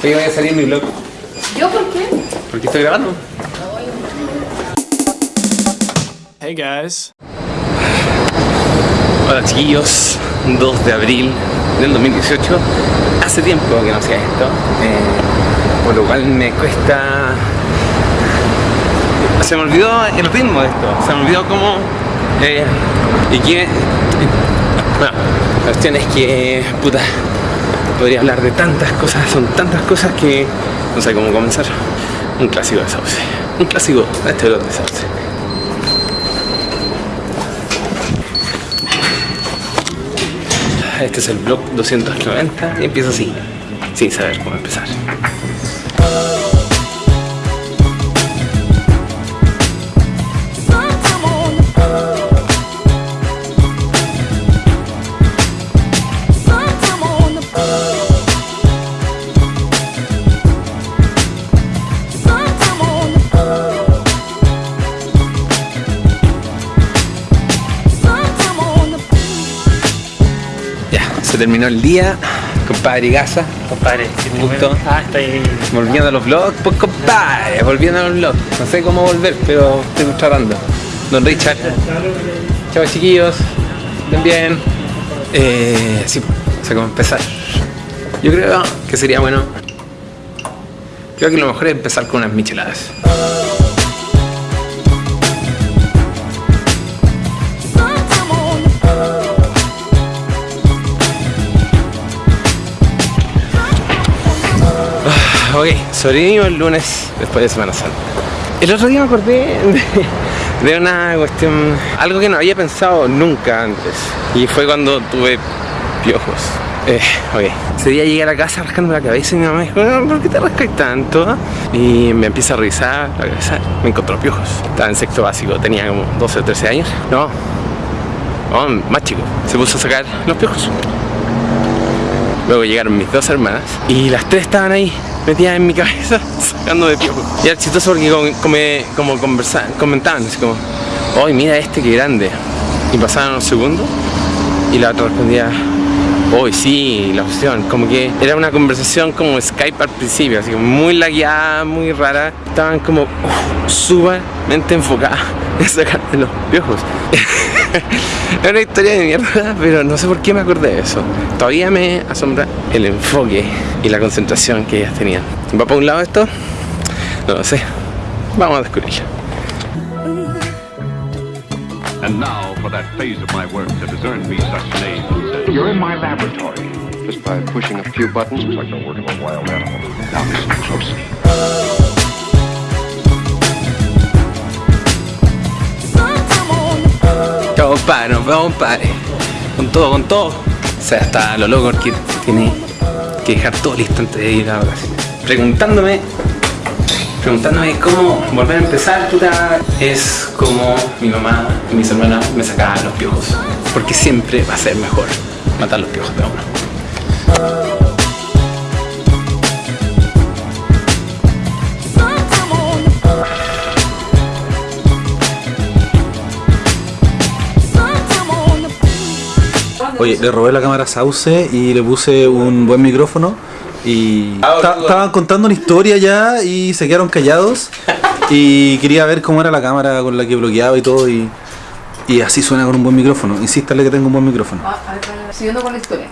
Hoy voy a salir en mi blog. ¿Yo por qué? Porque estoy grabando. Hey guys. Hola chiquillos, 2 de abril del 2018. Hace tiempo que no hacía esto, eh, por lo cual me cuesta... Se me olvidó el ritmo de esto, se me olvidó cómo... eh, y que... Bueno, la cuestión es que... Puta, podría hablar de tantas cosas, son tantas cosas que no sé cómo comenzar. Un clásico de Sauce, un clásico de este blog de Sauce. Este es el blog 290 y empiezo así, sin saber cómo empezar. Se terminó el día, compadre Gaza, Compadre, Un gusto. Ah, estoy. volviendo a los vlogs, pues compadre, volviendo a los vlogs. No sé cómo volver, pero estoy tratando. Don Richard. Chao chiquillos, estén bien. Eh, sí, cómo empezar. Yo creo que sería bueno. Creo que lo mejor es empezar con unas micheladas. Ok, sobrevivimos el lunes después de Semana Santa. El otro día me acordé de, de una cuestión, algo que no había pensado nunca antes. Y fue cuando tuve piojos. Eh, ok, ese día llegué a la casa rascando la cabeza y mi mamá dijo, "No, ¿por qué te rascas tanto? Y me empieza a revisar la cabeza, me encontró piojos. Estaba en sexto básico, tenía como 12 o 13 años. No, no, más chico. Se puso a sacar los piojos. Luego llegaron mis dos hermanas y las tres estaban ahí metidas en mi cabeza sacando de piojo. Y era chistoso porque como, como, comentaban así como, ¡ay mira este que grande! Y pasaban unos segundos y la otra respondía, ¡Uy, sí! La opción, como que era una conversación como Skype al principio, así como muy lagueada, muy rara. Estaban como uf, sumamente enfocadas en sacarme los piojos. es una historia de mierda, pero no sé por qué me acordé de eso. Todavía me asombra el enfoque y la concentración que ellas tenían. ¿Va para un lado esto? No lo sé. Vamos a descubrirlo. And now for that phase of my work that has earned me such name. You're in my laboratory. Just by pushing a few buttons. Looks like the work of a wild animal. Compadre, nos vemos, compadre. Con todo, con todo. O sea, hasta lo loco que tiene que dejar todo listo antes de ir a vacaciones. Preguntándome, preguntándome cómo volver a empezar, puta, es como mi mamá y mis hermanas me sacaban los piojos. Porque siempre va a ser mejor matar los piojos de uno. Oye, le robé la cámara a Sauce y le puse un buen micrófono y Ah, estaban contando una historia ya y se quedaron callados y quería ver cómo era la cámara con la que bloqueaba y todo y, y así suena con un buen micrófono. Insístale que tengo un buen micrófono. Ah, a ver, siguiendo con la historia.